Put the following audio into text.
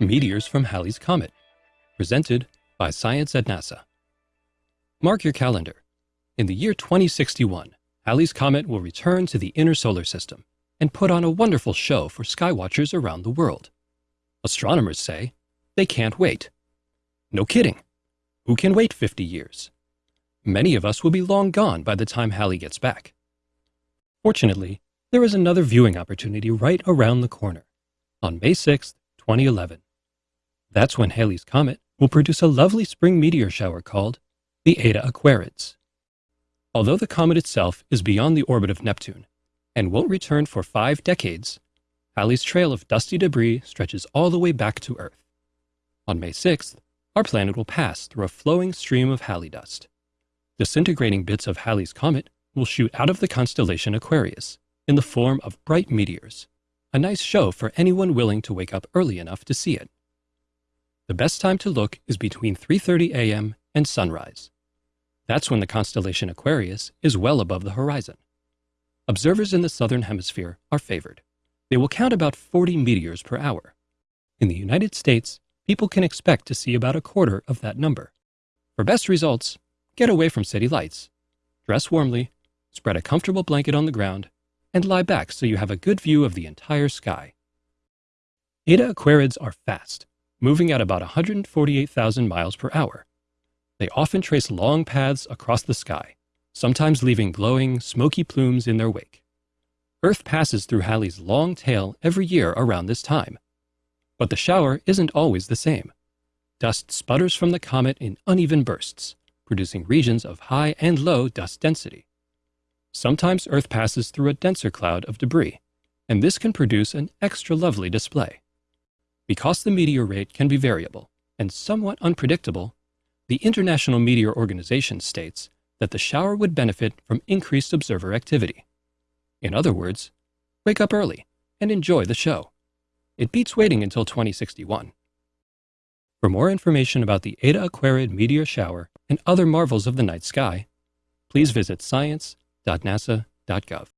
Meteors from Halley's Comet, presented by Science at NASA. Mark your calendar. In the year 2061, Halley's Comet will return to the inner solar system and put on a wonderful show for skywatchers around the world. Astronomers say they can't wait. No kidding. Who can wait 50 years? Many of us will be long gone by the time Halley gets back. Fortunately, there is another viewing opportunity right around the corner on May 6, 2011. That's when Halley's Comet will produce a lovely spring meteor shower called the Eta Aquarids. Although the comet itself is beyond the orbit of Neptune and won't return for five decades, Halley's trail of dusty debris stretches all the way back to Earth. On May 6th, our planet will pass through a flowing stream of Halley dust. Disintegrating bits of Halley's Comet will shoot out of the constellation Aquarius in the form of bright meteors, a nice show for anyone willing to wake up early enough to see it. The best time to look is between 3.30 a.m. and sunrise. That's when the constellation Aquarius is well above the horizon. Observers in the southern hemisphere are favored. They will count about 40 meteors per hour. In the United States, people can expect to see about a quarter of that number. For best results, Get away from city lights. Dress warmly, spread a comfortable blanket on the ground, and lie back so you have a good view of the entire sky. Eta Aquarids are fast, moving at about 148,000 miles per hour. They often trace long paths across the sky, sometimes leaving glowing, smoky plumes in their wake. Earth passes through Halley's long tail every year around this time. But the shower isn't always the same. Dust sputters from the comet in uneven bursts, producing regions of high and low dust density. Sometimes Earth passes through a denser cloud of debris, and this can produce an extra lovely display. Because the meteor rate can be variable and somewhat unpredictable, the International Meteor Organization states that the shower would benefit from increased observer activity. In other words, wake up early and enjoy the show. It beats waiting until 2061. For more information about the Eta Aquarid meteor shower and other marvels of the night sky, please visit science.nasa.gov.